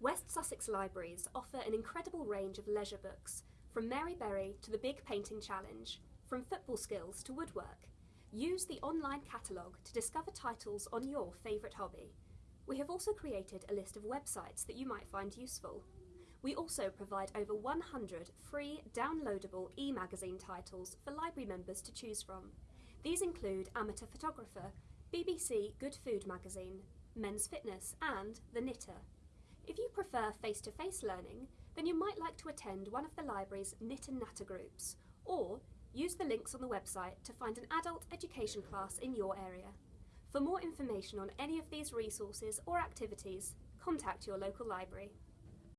West Sussex Libraries offer an incredible range of leisure books, from Mary Berry to the Big Painting Challenge, from football skills to woodwork. Use the online catalogue to discover titles on your favourite hobby. We have also created a list of websites that you might find useful. We also provide over 100 free downloadable e-magazine titles for library members to choose from. These include Amateur Photographer, BBC Good Food Magazine, Men's Fitness and The Knitter. If you prefer face-to-face learning, then you might like to attend one of the library's Knit and Natter groups, or use the links on the website to find an adult education class in your area. For more information on any of these resources or activities, contact your local library.